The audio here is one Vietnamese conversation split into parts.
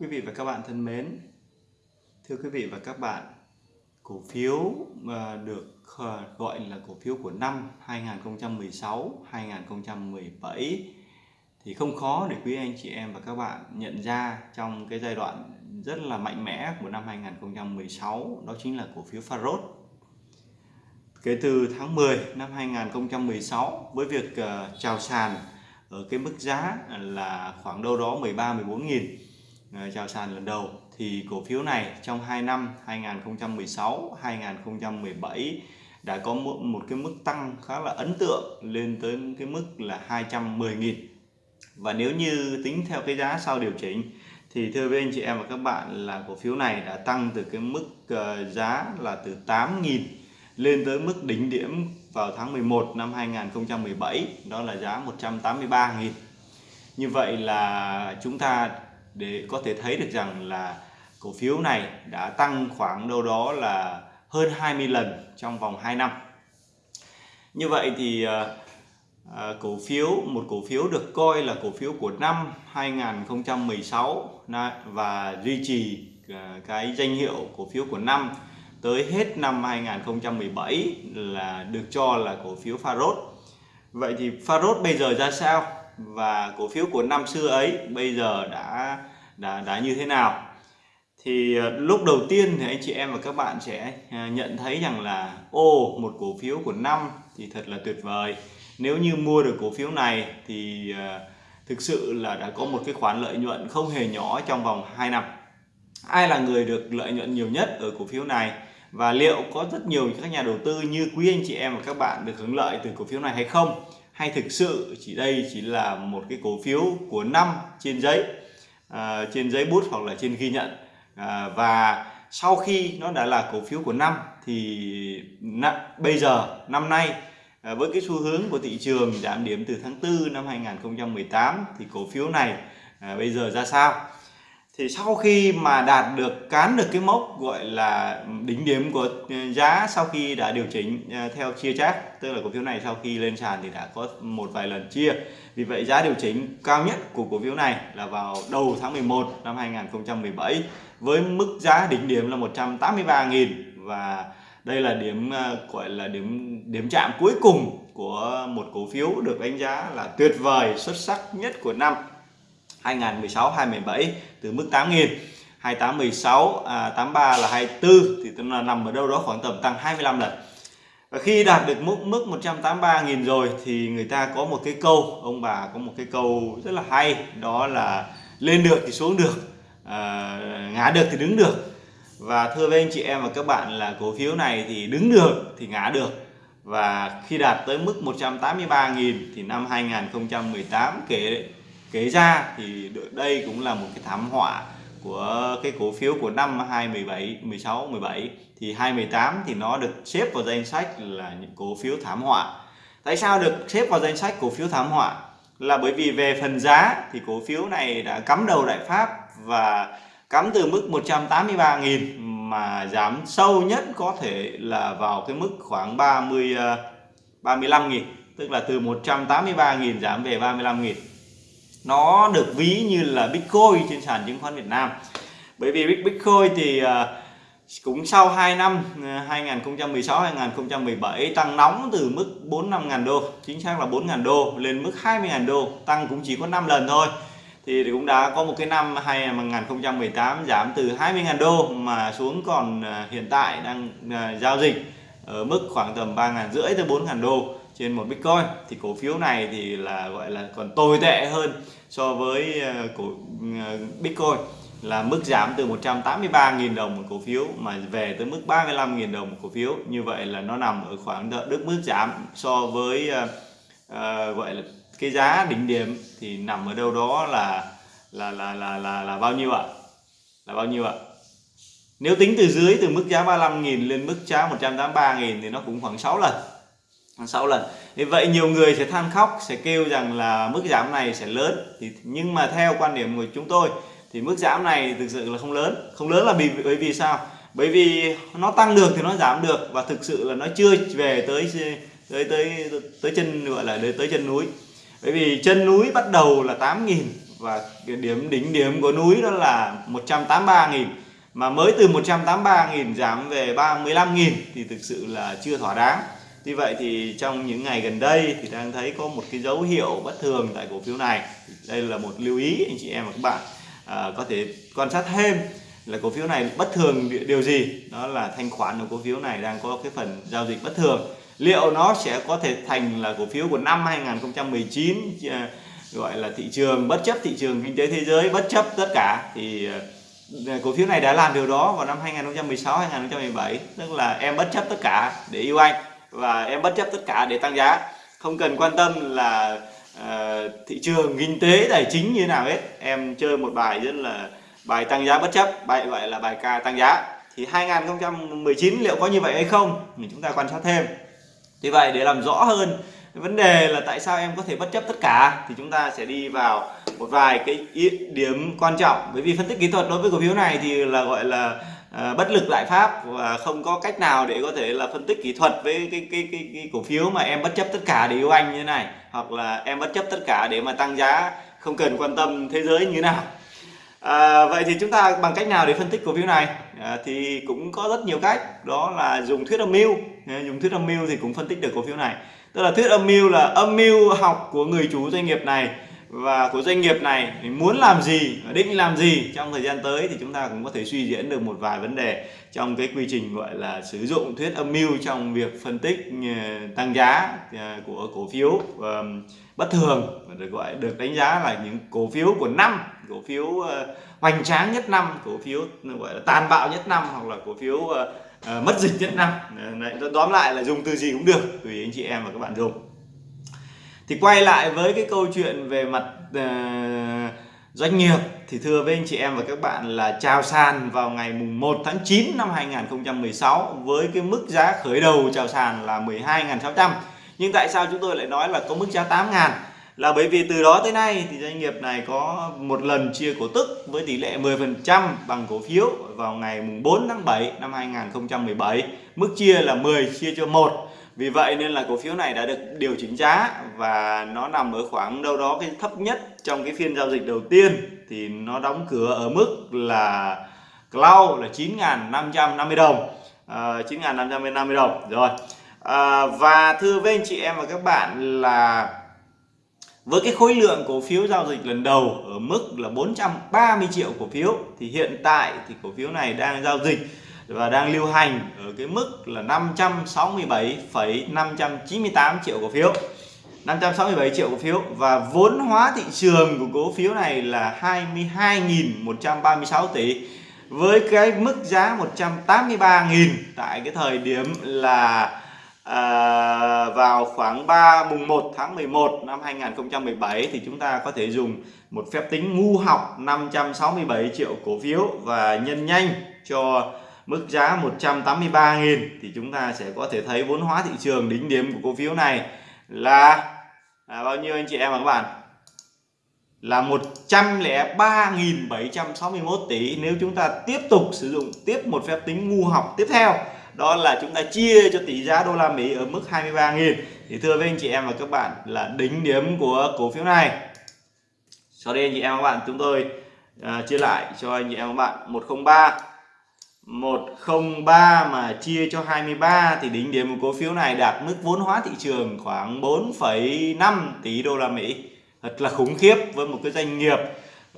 Quý vị và các bạn thân mến, thưa quý vị và các bạn, cổ phiếu mà được ờ, gọi là cổ phiếu của năm 2016, 2017 thì không khó để quý anh chị em và các bạn nhận ra trong cái giai đoạn rất là mạnh mẽ của năm 2016 đó chính là cổ phiếu Farod. Kể từ tháng 10 năm 2016 với việc ờ, chào sàn ở cái mức giá là khoảng đâu đó 13 14 nghìn Ờ, chào sàn lần đầu. Thì cổ phiếu này trong 2 năm 2016 2017 đã có một, một cái mức tăng khá là ấn tượng lên tới cái mức là 210.000 và nếu như tính theo cái giá sau điều chỉnh thì thưa với anh chị em và các bạn là cổ phiếu này đã tăng từ cái mức ờ, giá là từ 8.000 lên tới mức đỉnh điểm vào tháng 11 năm 2017 đó là giá 183.000 như vậy là chúng ta để có thể thấy được rằng là cổ phiếu này đã tăng khoảng đâu đó là hơn 20 lần trong vòng 2 năm như vậy thì à, cổ phiếu một cổ phiếu được coi là cổ phiếu của năm 2016 và duy trì ờ, cái danh hiệu cổ phiếu của năm tới hết năm 2017 là được cho là cổ phiếu Farod. Vậy thì Farod bây giờ ra sao và cổ phiếu của năm xưa ấy bây giờ đã đã đã như thế nào? Thì ờ, lúc đầu tiên thì anh chị em và các bạn sẽ ờ, nhận thấy rằng là, ô, một cổ phiếu của năm thì thật là tuyệt vời. Nếu như mua được cổ phiếu này thì ờ, thực sự là đã có một cái khoản lợi nhuận không hề nhỏ trong vòng 2 năm. Ai là người được lợi nhuận nhiều nhất ở cổ phiếu này? Và liệu có rất nhiều các nhà đầu tư như quý anh chị em và các bạn được hưởng lợi từ cổ phiếu này hay không? Hay thực sự chỉ đây chỉ là một cái cổ phiếu của năm trên giấy à, trên giấy bút hoặc là trên ghi nhận. À, và sau khi nó đã là cổ phiếu của năm thì bây giờ năm nay À, với cái xu hướng của thị trường giảm điểm từ tháng 4 năm 2018 thì cổ phiếu này à, bây giờ ra sao? Thì sau khi mà đạt được, cán được cái mốc gọi là đỉnh điểm của ừ, giá sau khi đã điều chỉnh ờ, theo chia chart tức là cổ phiếu này sau khi lên sàn thì đã có một vài lần chia. Vì vậy giá điều chỉnh cao nhất của cổ phiếu này là vào đầu tháng 11 năm 2017 với mức giá đỉnh điểm là 183.000 và đây là điểm ờ, gọi là điểm điểm chạm cuối cùng của một cổ phiếu được đánh giá là tuyệt vời, xuất sắc nhất của năm. 2016 2017 từ mức 8.000 2816, à, 83 là 24 thì tức là nằm ở đâu đó khoảng tầm tăng 25 lần. Và khi đạt được mức mức 183.000 rồi thì người ta có một cái câu ông bà có một cái câu rất là hay đó là lên được thì xuống được à, ngã được thì đứng được. Và thưa với anh chị em và các bạn là cổ phiếu này thì đứng được thì ngã được. Và khi đạt tới mức 183.000 thì năm 2018 kể kế ra thì đây cũng là một cái thảm họa của cái cổ phiếu của năm 2017 16 17 thì 2018 thì nó được xếp vào danh sách là những cổ phiếu thảm họa. Tại sao được xếp vào danh sách cổ phiếu thảm họa? Là bởi vì về phần giá thì cổ phiếu này đã cắm đầu đại pháp và cắm từ mức 183.000 mà giảm sâu nhất có thể là vào cái mức khoảng 30 35.000 ờ, tức là từ 183.000 giảm về 35.000 nó được ví như là Bitcoin trên sàn chứng khoán Việt Nam. Bởi vì Bitcoin thì à, cũng sau 2 năm à, 2016-2017 tăng nóng từ mức 4 5 ngàn đô, chính xác là 4 ngàn đô, lên mức 20 ngàn đô, tăng cũng chỉ có 5 lần thôi. Thì cũng đã có một cái năm 2018 giảm từ 20.000 đô mà xuống còn à, hiện tại đang giao dịch ở mức khoảng tầm 3.000 rưỡi tới 4.000 đô trên một Bitcoin. Thì cổ phiếu này thì là, gọi là còn tồi tệ hơn so với ờ, cổ ờ, Bitcoin là mức giảm từ 183.000 đồng một cổ phiếu mà về tới mức 35.000 đồng một cổ phiếu. Như vậy là nó nằm ở khoảng đức mức giảm so với uh, uh, gọi là cái giá đỉnh điểm thì nằm ở đâu đó là là là là là, là bao nhiêu ạ? Là bao nhiêu ạ? Nếu tính từ dưới từ mức giá 35.000 lên mức giá 183.000 thì nó cũng khoảng 6 lần 6 lần vậy nhiều người sẽ than khóc, sẽ kêu rằng là mức giảm này sẽ lớn. Thì, nhưng mà theo quan điểm của chúng tôi, thì mức giảm này thực sự là không lớn. Không lớn là vì, bởi vì sao? Bởi vì nó tăng được thì nó giảm được và thực sự là nó chưa về tới tới tới tới chân, gọi là, tới chân núi. Bởi vì chân núi bắt đầu là 8.000 và điểm đỉnh điểm của núi đó là 183.000 mà mới từ 183.000 giảm về 35.000 thì thực sự là chưa thỏa đáng như vậy thì trong những ngày gần đây thì đang thấy có một cái dấu hiệu bất thường tại cổ phiếu này. Đây là một lưu ý anh chị em và các bạn. À, có thể quan sát thêm là cổ phiếu này bất thường điều gì. Đó là thanh khoản của cổ phiếu này đang có cái phần giao dịch bất thường. Liệu nó sẽ có thể thành là cổ phiếu của năm 2019 à, gọi là thị trường bất chấp thị trường kinh tế thế giới bất chấp tất cả? Thì à, cổ phiếu này đã làm điều đó vào năm 2016 2017 tức là em bất chấp tất cả để yêu anh và em bất chấp tất cả để tăng giá. Không cần quan tâm là uh, thị trường kinh tế tài chính như nào hết. Em chơi một bài rất là bài tăng giá bất chấp bài gọi là bài ca tăng giá. Thì 2019 liệu có như vậy hay không thì chúng ta quan sát thêm. Vì vậy để làm rõ hơn vấn đề là tại sao em có thể bất chấp tất cả thì chúng ta sẽ đi vào một vài cái điểm quan trọng. Bởi vì phân tích kỹ thuật đối với cổ phiếu này thì là gọi là À, bất lực đại pháp và không có cách nào để có thể là phân tích kỹ thuật với cái cái cái, cái cổ phiếu mà em bất chấp tất cả để yêu anh như thế này hoặc là em bất chấp tất cả để mà tăng giá không cần quan tâm thế giới như thế nào. À, vậy thì chúng ta bằng cách nào để phân tích cổ phiếu này? À, thì cũng có rất nhiều cách đó là dùng thuyết âm mưu. Dùng thuyết âm mưu thì cũng phân tích được cổ phiếu này. Tức là thuyết âm mưu là âm mưu học của người chủ doanh nghiệp này và của doanh nghiệp này muốn làm gì định làm gì trong thời gian tới thì chúng ta cũng có thể suy diễn được một vài vấn đề trong cái quy trình gọi là sử dụng thuyết âm mưu trong việc phân tích ờ, tăng giá ờ, của cổ phiếu bất thường được gọi được đánh giá là những cổ phiếu của năm cổ phiếu ờ, hoành tráng nhất năm cổ phiếu gọi là tàn bạo nhất năm hoặc là cổ phiếu mất dịch nhất năm. Đấy, tóm lại là dùng từ gì cũng được tùy anh chị em và các bạn dùng thì quay lại với cái câu chuyện về mặt uh, doanh nghiệp thì thưa với anh chị em và các bạn là chào sàn vào ngày mùng 1 tháng 9 năm 2016 với cái mức giá khởi đầu chào sàn là 12.600 nhưng tại sao chúng tôi lại nói là có mức giá 8.000 là bởi vì từ đó tới nay thì doanh nghiệp này có một lần chia cổ tức với tỷ lệ 10% bằng cổ phiếu vào ngày mùng 4 tháng 7 năm 2017 mức chia là 10 chia cho 1 vì vậy nên là cổ phiếu này đã được điều chỉnh giá và nó nằm ở khoảng đâu đó cái thấp nhất trong cái phiên giao dịch đầu tiên. Thì nó đóng cửa ở mức là cloud là 9.550 đồng. À, 9.550 đồng. Rồi. À, và thưa với anh chị em và các bạn là với cái khối lượng cổ phiếu giao dịch lần đầu ở mức là 430 triệu cổ phiếu thì hiện tại thì cổ phiếu này đang giao dịch và đang lưu hành ở cái mức là 567,598 triệu cổ phiếu. 567 triệu cổ phiếu và vốn hóa thị trường của cổ phiếu này là 22.136 tỷ với cái mức giá 183.000 tại cái thời điểm là à, vào khoảng 3 mùng 1 tháng 11 năm 2017 thì chúng ta có thể dùng một phép tính ngu học 567 triệu cổ phiếu và nhân nhanh cho mức giá 183.000 thì chúng ta sẽ có thể thấy vốn hóa thị trường đỉnh điểm của cổ phiếu này là, là bao nhiêu anh chị em và các bạn? Là 103.761 tỷ. Nếu chúng ta tiếp tục sử dụng tiếp một phép tính ngu học tiếp theo đó là chúng ta chia cho tỷ giá đô la Mỹ ở mức 23.000 thì thưa với anh chị em và các bạn là đỉnh điểm của cổ phiếu này. Sau đây anh chị em và các bạn chúng tôi uh, chia lại cho anh chị em và các bạn. 103 103 mà chia cho 23 thì đỉnh điểm của cổ phiếu này đạt mức vốn hóa thị trường khoảng 4,5 tỷ đô la Mỹ. Thật là khủng khiếp với một cái doanh nghiệp.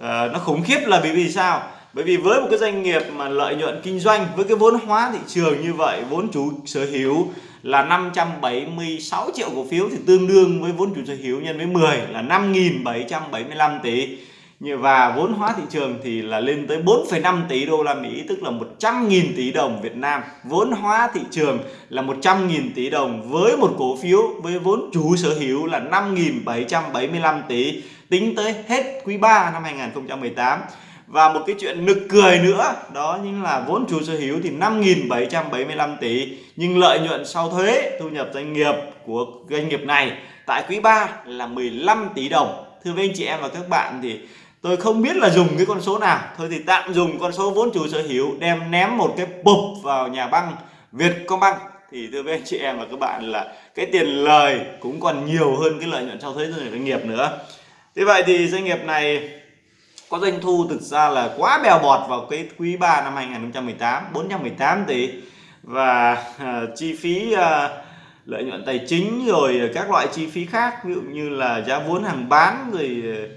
À, nó khủng khiếp là vì vì sao? Bởi vì với một cái doanh nghiệp mà lợi nhuận kinh doanh với cái vốn hóa thị trường như vậy, vốn chủ sở hữu là 576 triệu cổ phiếu thì tương đương với vốn chủ sở hữu nhân với 10 là 5.775 tỷ và vốn hóa thị trường thì là lên tới 4,5 tỷ đô la Mỹ tức là 100.000 tỷ đồng Việt Nam. Vốn hóa thị trường là 100.000 tỷ đồng với một cổ phiếu với vốn chủ sở hữu là 5.775 tỷ tính tới hết quý 3 năm 2018 và một cái chuyện nực cười nữa đó chính là vốn chủ sở hữu thì 5.775 tỷ nhưng lợi nhuận sau thuế thu nhập doanh nghiệp của doanh nghiệp này tại quý 3 là 15 tỷ đồng. Thưa với anh chị em và các bạn thì tôi không biết là dùng cái con số nào. Thôi thì tạm dùng con số vốn chủ sở hữu đem ném một cái bụp vào nhà băng Vietcombank thì thưa với anh chị em và các bạn là cái tiền lời cũng còn nhiều hơn cái lợi nhuận sau thuế doanh nghiệp nữa. Thế vậy thì doanh nghiệp này có doanh thu thực ra là quá bèo bọt vào cái quý 3 năm 2018 418 tỷ. Và uh, chi phí uh, lợi nhuận tài chính rồi các loại chi phí khác ví dụ như là giá vốn hàng bán rồi ờ,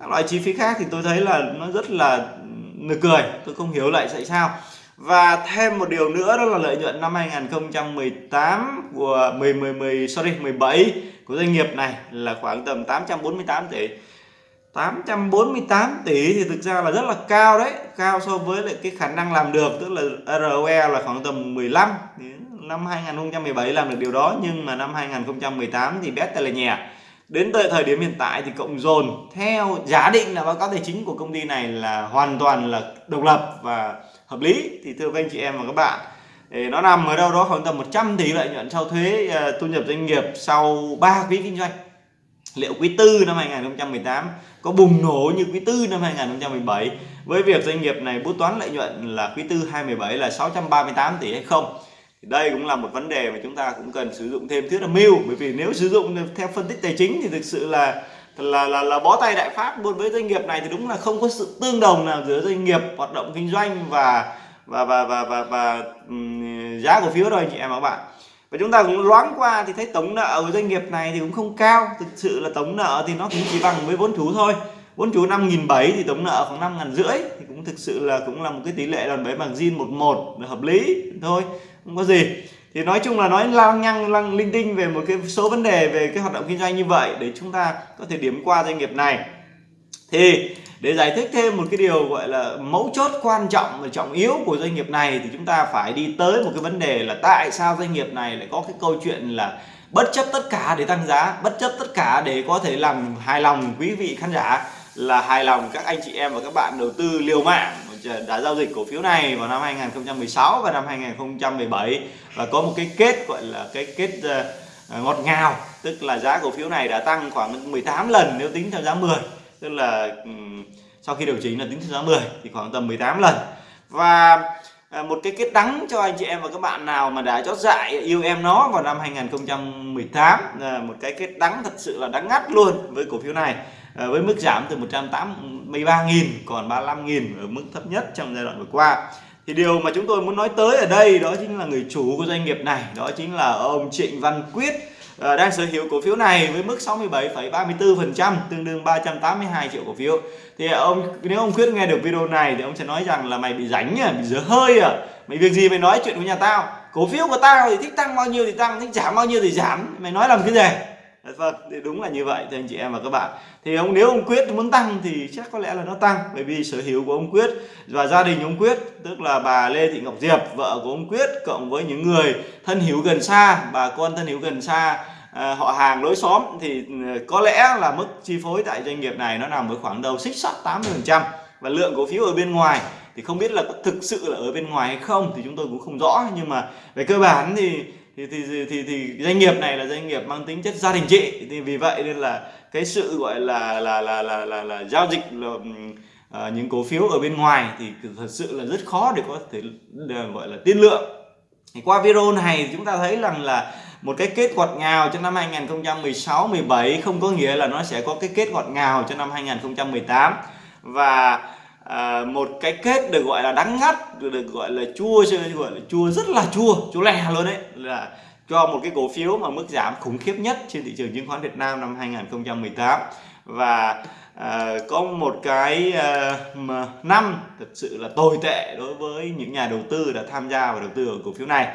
các loại chi phí khác thì tôi thấy là nó rất là nực cười, tôi không hiểu lại tại sao. Và thêm một điều nữa, đó là lợi nhuận năm 2018 của 10 10 10 sorry 17 của doanh nghiệp này là khoảng tầm 848 tỷ. 848 tỷ thì thực ra là rất là cao đấy, cao so với lại cái khả năng làm được, tức là ROE là khoảng tầm 15 năm 2017 làm được điều đó, nhưng mà năm 2018 thì bét là nhẹ đến tới thời điểm hiện tại thì cộng dồn theo giả định là báo cáo tài chính của công ty này là hoàn toàn là độc lập và hợp lý. Thì thưa các anh chị em và các bạn, thì nó nằm ở đâu đó khoảng tầm 100 tỷ lợi nhuận sau thuế à, thu nhập doanh nghiệp sau 3 quý kinh doanh. Liệu quý tư năm 2018 có bùng nổ như quý tư năm 2017 với việc doanh nghiệp này bút toán lợi nhuận là quý tư 2017 là 638 tỷ hay không? Thì đây cũng là một vấn đề mà chúng ta cũng cần sử dụng thêm. Thuyết âm mưu bởi vì nếu sử dụng theo phân tích tài chính thì thực sự là là là, là bó tay đại pháp. Luôn với doanh nghiệp này thì đúng là không có sự tương đồng nào giữa doanh nghiệp hoạt động kinh doanh và và và và và, và um, giá cổ phiếu rồi anh chị em và các bạn. Và chúng ta cũng loáng qua thì thấy tổng nợ của doanh nghiệp này thì cũng không cao. Thực sự là tổng nợ thì nó cũng chỉ bằng với vốn chủ thôi. Vốn chủ năm nghìn bảy thì tổng nợ khoảng năm ngàn rưỡi. Thì cũng thực sự là cũng là một cái tỷ lệ đòn bẩy bằng zin một một hợp lý thôi không có gì. Thì nói chung là nói lang nhăng lăng linh tinh về một cái số vấn đề về cái hoạt động kinh doanh như vậy để chúng ta có thể điểm qua doanh nghiệp này. Thì để giải thích thêm một cái điều gọi là mấu chốt quan trọng và trọng yếu của doanh nghiệp này thì chúng ta phải đi tới một cái vấn đề là tại sao doanh nghiệp này lại có cái câu chuyện là bất chấp tất cả để tăng giá, bất chấp tất cả để có thể làm hài lòng quý vị khán giả, là hài lòng các anh chị em và các bạn đầu tư liều mạng đã giao dịch cổ phiếu này vào năm 2016 và năm 2017 và có một cái kết gọi là cái kết ờ, ờ, ngọt ngào, tức là giá cổ phiếu này đã tăng khoảng 18 lần nếu tính theo giá 10 tức là sau khi điều chỉnh là tính theo giá 10 thì khoảng tầm 18 lần. Và ờ, một cái kết đắng cho anh chị em và các bạn nào mà đã chót dại yêu em nó vào năm 2018 một cái kết đắng thật sự là đắng ngắt luôn với cổ phiếu này với mức giảm từ 13.000 còn 35.000 ở mức thấp nhất trong giai đoạn vừa qua. Thì điều mà chúng tôi muốn nói tới ở đây đó chính là người chủ của doanh nghiệp này đó chính là ông Trịnh Văn Quyết ờ, đang sở hữu cổ phiếu này với mức 67,34% tương đương 382 triệu cổ phiếu. Thì ông nếu ông quyết nghe được video này thì ông sẽ nói rằng là mày bị rảnh à bị dở hơi à mày việc gì mày nói chuyện với nhà tao? Cổ phiếu của tao thì thích tăng bao nhiêu thì tăng thích giảm bao nhiêu thì giảm. Mày nói làm cái gì? Vâng thì đúng là như vậy thưa anh chị em và các bạn. Thì ông nếu ông quyết muốn tăng thì chắc có lẽ là nó tăng bởi vì sở hữu của ông quyết và gia đình ông quyết tức là bà lê thị ngọc diệp vợ của ông quyết cộng với những người thân hữu gần xa bà con thân hữu gần xa à, họ hàng lối xóm thì ừ, có lẽ là mức chi phối tại doanh nghiệp này nó nằm ở khoảng đầu xích sắt 80 phần trăm và lượng cổ phiếu ở bên ngoài. Thì không biết là có thực sự là ở bên ngoài hay không thì chúng tôi cũng không rõ nhưng mà về cơ bản thì thì thì thì, thì, thì doanh nghiệp này là doanh nghiệp mang tính chất gia đình chị. Thì vì vậy nên là cái sự gọi là là là là là, là giao dịch là, à, những cổ phiếu ở bên ngoài thì thật sự là rất khó để có thể ờ, gọi là tiên lượng. Thì qua video này chúng ta thấy rằng là một cái kết ngọt ngào cho năm 2016 17 không có nghĩa là nó sẽ có cái kết ngọt ngào cho năm 2018 và à, một cái kết được gọi là đắng ngắt được, được gọi là chua gọi là chua rất là chua chua lè luôn đấy. Là cho một cái cổ phiếu mà mức giảm khủng khiếp nhất trên thị trường chứng khoán Việt Nam năm 2018 và à, có một cái à, năm thật sự là tồi tệ đối với những nhà đầu tư đã tham gia vào đầu tư ở cổ phiếu này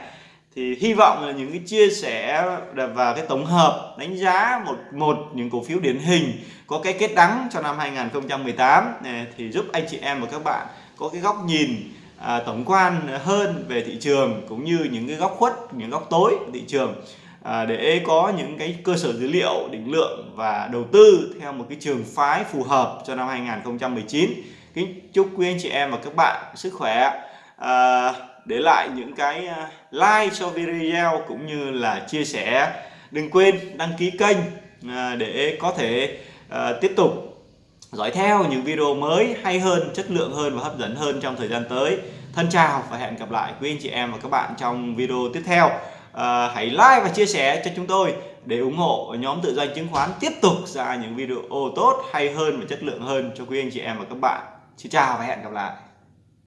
thì hy vọng là những cái chia sẻ và cái tổng hợp đánh giá một một những cổ phiếu điển hình có cái kết đắng cho năm 2018 thì giúp anh chị em và các bạn có cái góc nhìn à, tổng quan hơn về thị trường cũng như những cái góc khuất những góc tối của thị trường à, để có những cái cơ sở dữ liệu định lượng và đầu tư theo một cái trường phái phù hợp cho năm 2019 kính chúc quý anh chị em và các bạn sức khỏe. À, để lại những cái à, like cho video cũng như là chia sẻ. Đừng quên đăng ký kênh à, để có thể à, tiếp tục dõi theo những video mới hay hơn chất lượng hơn và hấp dẫn hơn trong thời gian tới. Thân chào và hẹn gặp lại quý anh chị em và các bạn trong video tiếp theo. À, hãy like và chia sẻ cho chúng tôi để ủng hộ nhóm tự doanh chứng khoán tiếp tục ra những video tốt hay hơn và chất lượng hơn cho quý anh chị em và các bạn. Xin chào và hẹn gặp lại.